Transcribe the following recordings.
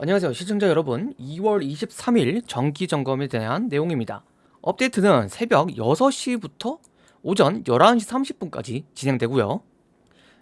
안녕하세요 시청자 여러분. 2월 23일 정기점검에 대한 내용입니다. 업데이트는 새벽 6시부터 오전 11시 30분까지 진행되고요.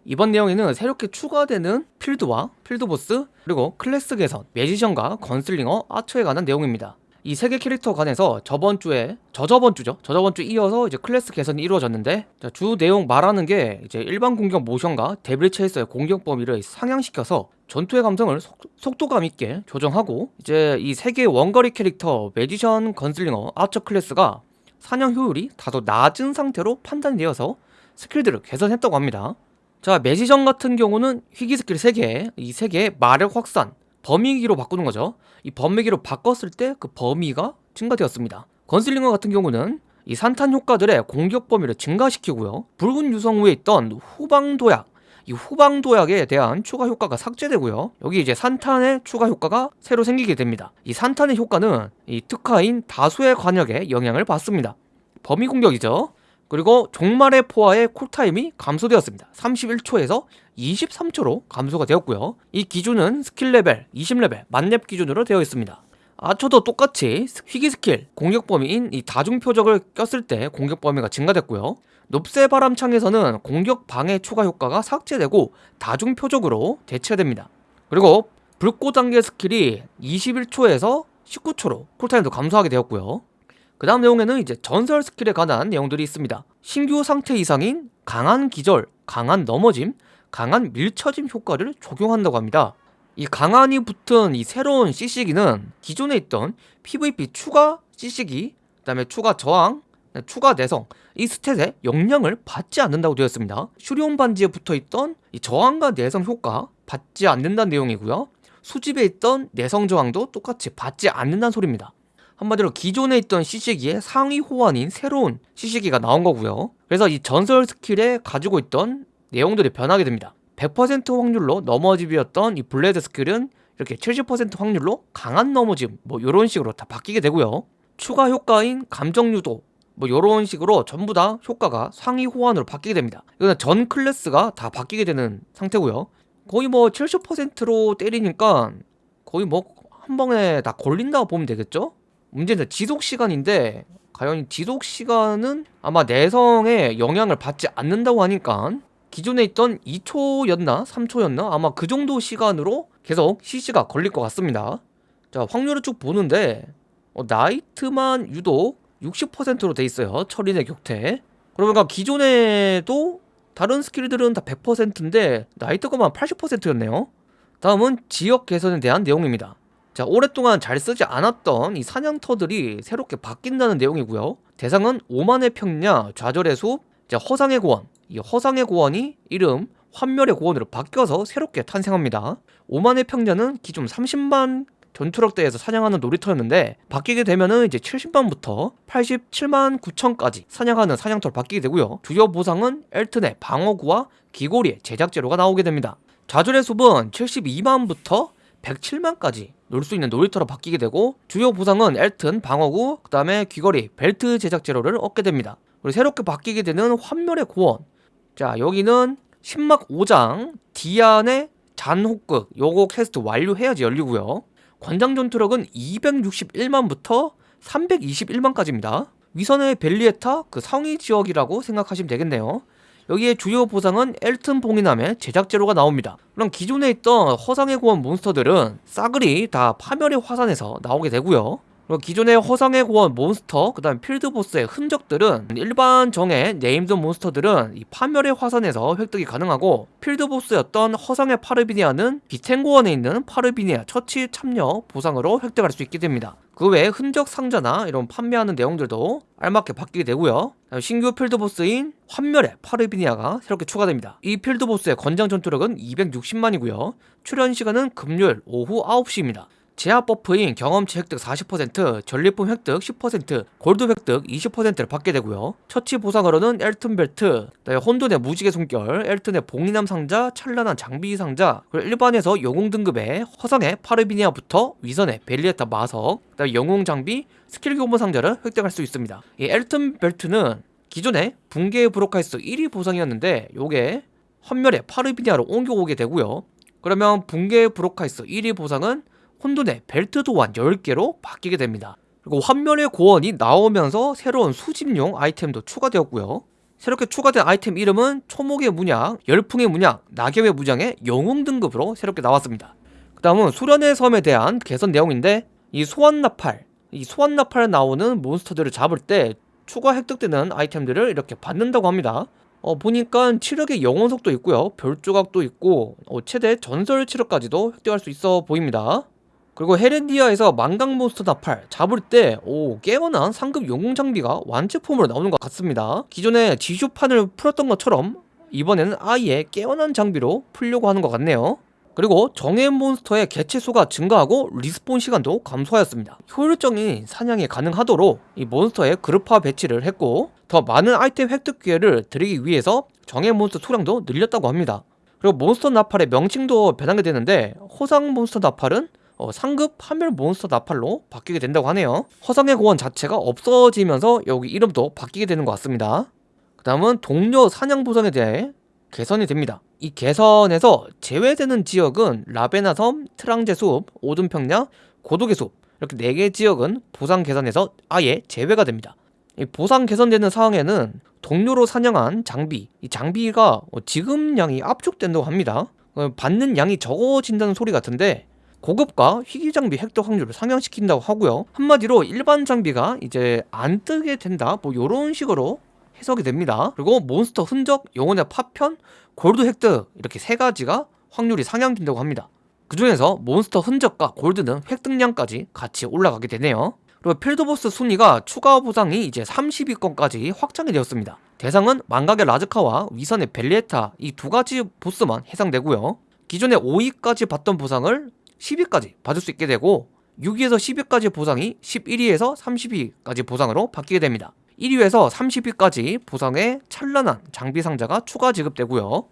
이번 내용에는 새롭게 추가되는 필드와 필드보스 그리고 클래스 개선, magician과 gunslinger, archer에 관한 내용입니다 이 세 개 캐릭터 간에서 저번 주에 저저번 주죠? 저저번 주 이어서 이제 클래스 개선이 이루어졌는데 자, 주 내용 말하는 게 이제 일반 공격 모션과 devil chaser의 공격 범위를 상향시켜서 전투의 감성을 속, 속도감 있게 조정하고 이제 이 세 개의 원거리 캐릭터 magician, gunslinger, archer 클래스가 사냥 효율이 다소 낮은 상태로 판단되어서 skill들을 개선했다고 합니다. 자 magician 같은 경우는 희귀 스킬 3개 이 3개의 마력 확산 범위기로 바꾸는 거죠. 이 범위기로 바꿨을 때 그 범위가 증가되었습니다. gunslinger 같은 경우는 이 산탄 효과들의 공격 범위를 증가시키고요. 붉은 유성 후에 있던 후방 도약 이 후방 도약에 대한 추가 효과가 삭제되고요. 여기 이제 산탄의 추가 효과가 새로 생기게 됩니다. 이 산탄의 효과는 이 특화인 다수의 과녁에 영향을 받습니다. 범위 공격이죠. 그리고 종말의 포화의 cool time이 감소되었습니다. 31초에서 23초로 감소가 되었고요. 이 기준은 스킬 레벨 20레벨 만렙 기준으로 되어 있습니다. 아초도 똑같이 희귀 스킬 공격 범위인 이 다중 표적을 꼈을 때 공격 범위가 증가됐고요. 높새 바람창에서는 공격 방해 추가 효과가 삭제되고 다중 표적으로 대체됩니다. 그리고 불꽃 단계 skill이 21초에서 19초로 cool time도 감소하게 되었고요. 그 다음 내용에는 이제 전설 skill에 관한 내용들이 있습니다. 신규 상태 이상인 강한 기절, 강한 넘어짐, 강한 밀쳐짐 효과를 적용한다고 합니다. 이 강한이 붙은 이 새로운 CC기는 기존에 있던 PVP 추가 CC기 그 다음에 추가 저항 추가 내성 이 stat에 영향을 받지 않는다고 되어 있습니다. 슈리온 반지에 붙어있던 이 저항과 내성 효과 받지 않는다는 내용이고요. 수집에 있던 내성 저항도 똑같이 받지 않는다는 소리입니다. 한마디로 기존에 있던 CC기의 상위 호환인 새로운 CC기가 나온 거고요. 그래서 이 전설 skill에 가지고 있던 내용들이 변하게 됩니다. 100% 확률로 넘어짐이었던 이 블레드 skill은 이렇게 70% 확률로 강한 넘어짐 뭐 이런 식으로 다 바뀌게 되고요. 추가 효과인 감정 유도 뭐 이런 식으로 전부 다 효과가 상위 호환으로 바뀌게 됩니다. 이거는 전 클래스가 다 바뀌게 되는 상태고요. 거의 뭐 70%로 때리니까 거의 뭐 한 번에 다 걸린다고 보면 되겠죠? 문제는 지속 시간인데 과연 지속 시간은 아마 내성에 영향을 받지 않는다고 하니까 기존에 있던 2초였나? 3초였나? 아마 그 정도 시간으로 계속 CC가 걸릴 것 같습니다. 자 확률을 쭉 보는데 어, 나이트만 유독 60%로 돼 있어요 철인의 격퇴 그러니까 기존에도 다른 스킬들은 다 100%인데 나이트가만 80%였네요. 다음은 지역 개선에 대한 내용입니다. 자 오랫동안 잘 쓰지 않았던 이 사냥터들이 새롭게 바뀐다는 내용이고요. 대상은 오만의 평야, 좌절의 숲, 허상의 고원. 이 허상의 고원이 이름 환멸의 고원으로 바뀌어서 새롭게 탄생합니다. 5만의 평자는 기존 30만 전투력대에서 사냥하는 놀이터였는데 바뀌게 되면은 이제 70만부터 87만 9천까지 사냥하는 사냥터로 바뀌게 되고요. 주요 보상은 엘튼의 방어구와 귀고리의 제작 재료가 나오게 됩니다. 좌절의 숲은 72만부터 107만까지 놀 수 있는 놀이터로 바뀌게 되고 주요 보상은 엘튼, 방어구, 그 다음에 귀걸이, 벨트 제작 재료를 얻게 됩니다. 그리고 새롭게 바뀌게 되는 환멸의 고원. 자 여기는 신막 5장 디안의 잔혹극. 요거 퀘스트 완료해야지 열리고요. 권장 전투력은 261만부터 321만까지입니다. 위선의 벨리에타 그 상위 지역이라고 생각하시면 되겠네요 여기에 주요 보상은 엘튼 봉인함의 제작 재료가 나옵니다. 그럼 기존에 있던 허상의 고원 몬스터들은 싸그리 다 파멸의 화산에서 나오게 되고요 그리고 기존의 허상의 고원 몬스터 그 다음 필드보스의 흔적들은 일반 정예 named 몬스터들은 이 파멸의 화산에서 획득이 가능하고 필드보스였던 허상의 파르비니아는 비텐고원에 있는 파르비니아 처치 참여 보상으로 획득할 수 있게 됩니다. 그 외에 흔적 상자나 이런 판매하는 내용들도 알맞게 바뀌게 되고요. 신규 필드보스인 환멸의 파르비니아가 새롭게 추가됩니다. 이 필드보스의 권장 전투력은 260만이고요. 출현 시간은 금요일 오후 9시입니다 제압 buff인 경험치 획득 40%, 전리품 획득 10%, 골드 획득 20%를 받게 되고요. 처치 보상으로는 엘튼 벨트, 혼돈의 무지개 숨결, 엘튼의 봉인함 상자, 찬란한 장비 상자, 그리고 일반에서 영웅 등급의 허상의 파르비니아부터 위선의 벨리에타 마석, 영웅 장비, 스킬 교본 상자를 획득할 수 있습니다. 이 엘튼 벨트는 기존에 붕괴의 브로카이스 1위 보상이었는데 요게 환멸의 파르비니아로 옮겨오게 되고요. 그러면 붕괴의 브로카이스 1위 보상은 혼돈의 벨트 도안 10개로 바뀌게 됩니다. 그리고 환멸의 고원이 나오면서 새로운 수집용 아이템도 추가되었고요. 새롭게 추가된 아이템 이름은 초목의 문양, 열풍의 문양, 낙엽의 문양이 영웅 등급으로 새롭게 나왔습니다. 그 다음은 수련의 섬에 대한 개선 내용인데 이 소환나팔, 이 소환나팔 나오는 몬스터들을 잡을 때 추가 획득되는 아이템들을 이렇게 받는다고 합니다. 어, 보니까 치력의 영혼 속도 있고요. 별 조각도 있고 어, 최대 전설 치력까지도 획득할 수 있어 보입니다. 그리고 헤렌디아에서 망강 몬스터 나팔 잡을 때 오, 깨어난 상급 영웅 장비가 완제품으로 나오는 것 같습니다. 기존에 지슈판을 풀었던 것처럼 이번에는 아예 깨어난 장비로 풀려고 하는 것 같네요. 그리고 정예 몬스터의 개체수가 증가하고 respawn 시간도 감소하였습니다. 효율적인 사냥이 가능하도록 이 몬스터의 그룹화 배치를 했고 더 많은 아이템 획득 기회를 드리기 위해서 정예 몬스터 수량도 늘렸다고 합니다. 그리고 몬스터 나팔의 명칭도 변하게 되는데 허상 몬스터 나팔은 어, 상급 파멸 몬스터 나팔로 바뀌게 된다고 하네요. 허상의 고원 자체가 없어지면서 여기 이름도 바뀌게 되는 것 같습니다. 그 다음은 동료 사냥 보상에 대해 개선이 됩니다. 이 개선에서 제외되는 지역은 라베나섬, 트랑제숲, 오둔평야, 고도계숲 이렇게 4개 지역은 보상 개선에서 아예 제외가 됩니다. 이 보상 개선되는 상황에는 동료로 사냥한 장비, 이 장비가 지금 양이 압축된다고 합니다. 어, 받는 양이 적어진다는 소리 같은데 고급과 희귀 장비 획득 확률을 상향시킨다고 하고요. 한마디로 일반 장비가 이제 안 뜨게 된다. 뭐 이런 식으로 해석이 됩니다. 그리고 몬스터 흔적, 영혼의 파편, 골드 획득 이렇게 세 가지가 확률이 상향된다고 합니다. 그 중에서 몬스터 흔적과 골드는 획득량까지 같이 올라가게 되네요. 그리고 필드보스 순위가 추가 보상이 이제 30위권까지 확장이 되었습니다. 대상은 망각의 라즈카와 위선의 벨리에타 이 두 가지 보스만 해당되고요. 기존에 5위까지 받던 보상을 10위까지 받을 수 있게 되고 6위에서 10위까지 보상이 11위에서 30위까지 보상으로 바뀌게 됩니다. 1위에서 30위까지 보상에 찬란한 장비 상자가 추가 지급되고요.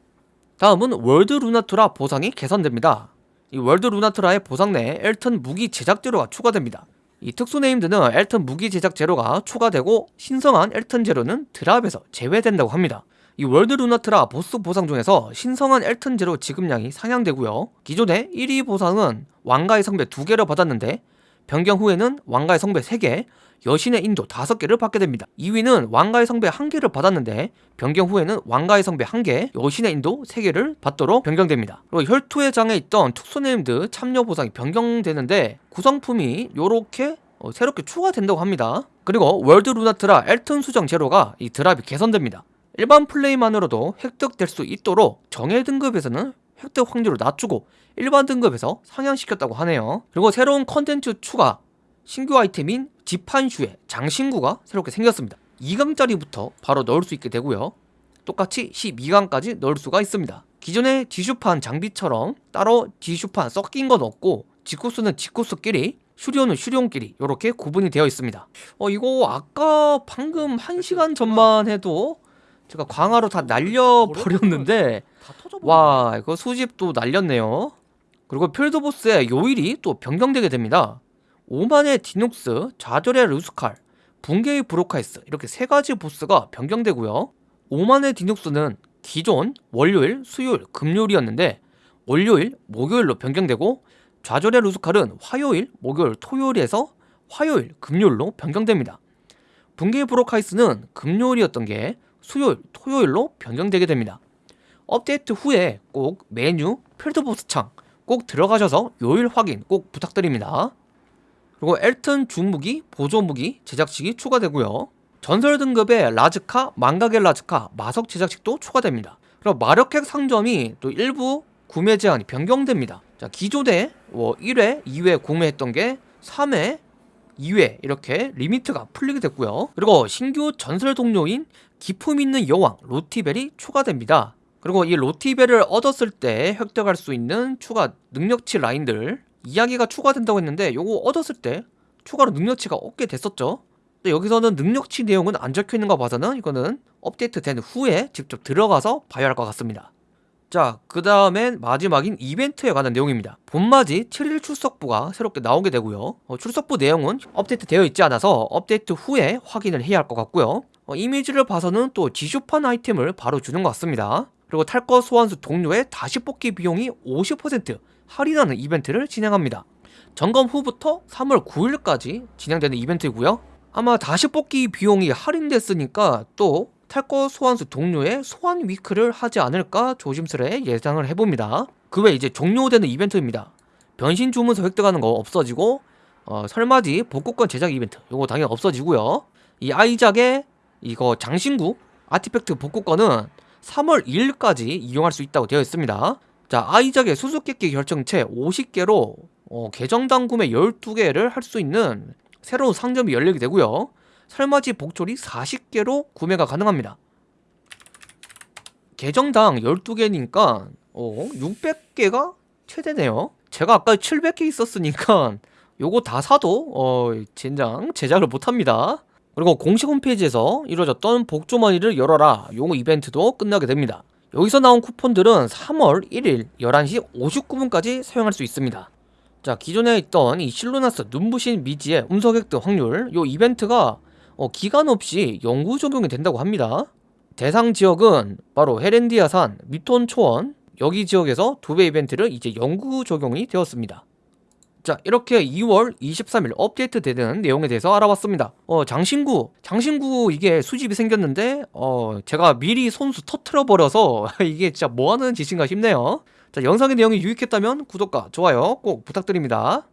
다음은 월드 루나트라 보상이 개선됩니다. 이 월드 루나트라의 보상 내에 엘튼 무기 제작 재료가 추가됩니다. 이 특수 named는 엘튼 무기 제작 재료가 추가되고 신성한 엘튼 재료는 drop에서 제외된다고 합니다. 이 월드 루나트라 보스 보상 중에서 신성한 엘튼 재료 지급량이 상향되고요. 기존의 1위 보상은 왕가의 성배 2개를 받았는데 변경 후에는 왕가의 성배 3개, 여신의 인도 5개를 받게 됩니다. 2위는 왕가의 성배 1개를 받았는데 변경 후에는 왕가의 성배 1개, 여신의 인도 3개를 받도록 변경됩니다. 그리고 혈투의 장에 있던 특수 named 참여 보상이 변경되는데 구성품이 이렇게 어, 새롭게 추가된다고 합니다. 그리고 월드 루나트라 엘튼 수정 재료가 이 drop이 개선됩니다. 일반 플레이만으로도 획득될 수 있도록 정예 등급에서는 획득 확률을 낮추고 일반 등급에서 상향시켰다고 하네요. 그리고 새로운 컨텐츠 추가 신규 아이템인 지판슈의 장신구가 새롭게 생겼습니다. 2강짜리부터 바로 넣을 수 있게 되고요. 똑같이 12강까지 넣을 수가 있습니다. 기존의 지슈판 장비처럼 따로 지슈판 섞인 건 없고 지코스는 지코스끼리 슈리온은 슈리온끼리 이렇게 구분이 되어 있습니다. 어 이거 아까 방금 1시간 전만 해도 제가 광화로 다 날려버렸는데 와 이거 수집도 날렸네요. 그리고 필드보스의 요일이 또 변경되게 됩니다. 오만의 디눅스, 좌절의 루스칼, 붕괴의 브로카이스 이렇게 세 가지 보스가 변경되고요. 오만의 디눅스는 기존 월요일, 수요일, 금요일이었는데 월요일, 목요일로 변경되고 좌절의 루스칼은 화요일, 목요일, 토요일에서 화요일, 금요일로 변경됩니다. 붕괴의 브로카이스는 금요일이었던 게 수요일, 토요일로 변경되게 됩니다. 업데이트 후에 꼭 메뉴, 필드보스 창 꼭 들어가셔서 요일 확인 꼭 부탁드립니다. 그리고 엘튼 중무기, 보조무기 제작식이 추가되고요. 전설 등급의 라즈카, 망각의 라즈카, 마석 제작식도 추가됩니다. 그리고 마력핵 상점이 또 일부 구매 제한이 변경됩니다. 자, 기존에 뭐 1회, 2회 구매했던 게 3회, 2회 이렇게 limit가 풀리게 됐고요. 그리고 신규 전설 동료인 기품 있는 여왕 로티벨이 추가됩니다. 그리고 이 로티벨을 얻었을 때 획득할 수 있는 추가 능력치 라인들 이야기가 추가된다고 했는데 요거 얻었을 때 추가로 능력치가 얻게 됐었죠. 근데 여기서는 능력치 내용은 안 적혀 있는 거 봐서는 이거는 업데이트 된 후에 직접 들어가서 봐야 할 것 같습니다. 자, 그 다음엔 마지막인 이벤트에 관한 내용입니다. 봄맞이 7일 출석부가 새롭게 나오게 되고요. 어, 출석부 내용은 업데이트 되어 있지 않아서 업데이트 후에 확인을 해야 할 것 같고요. 어, 이미지를 봐서는 또 지슈판 아이템을 바로 주는 것 같습니다. 그리고 탈것 소환수 동료의 다시 뽑기 비용이 50% 할인하는 이벤트를 진행합니다. 점검 후부터 3월 9일까지 진행되는 이벤트이고요. 아마 다시 뽑기 비용이 할인됐으니까 또 탈거 소환수 동료의 소환 위크를 하지 않을까 조심스레 예상을 해봅니다. 그 외 이제 종료되는 이벤트입니다. 변신 주문서 획득하는 거 없어지고 어, 설맞이 복구권 제작 이벤트 요거 당연히 없어지고요. 이 아이작의 이거 장신구 아티팩트 복구권은 3월 2일까지 이용할 수 있다고 되어 있습니다. 자, 아이작의 수수께끼 결정체 50개로 어, 계정당 구매 12개를 할 수 있는 새로운 상점이 열리게 되고요. 설맞이 복초리 40개로 구매가 가능합니다. 계정당 12개니까 어, 600개가 최대네요. 제가 아까 700개 있었으니까 요거 다 사도 어, 젠장 제작을 못합니다. 그리고 공식 홈페이지에서 이루어졌던 복주머니를 열어라 요거 이벤트도 끝나게 됩니다. 여기서 나온 쿠폰들은 3월 1일 11시 59분까지 사용할 수 있습니다. 자 기존에 있던 이 실루나스 눈부신 미지의 운석 획득 확률 요 이벤트가 어, 기간 없이 영구 적용이 된다고 합니다. 대상 지역은 바로 헤렌디아산, 미톤 초원 여기 지역에서 두 배 이벤트를 이제 영구 적용이 되었습니다. 자 이렇게 2월 23일 업데이트 되는 내용에 대해서 알아봤습니다. 어 장신구 장신구 이게 수집이 생겼는데 어 제가 미리 손수 터트려 버려서 이게 진짜 뭐하는 짓인가 싶네요. 자 영상의 내용이 유익했다면 구독과 좋아요 꼭 부탁드립니다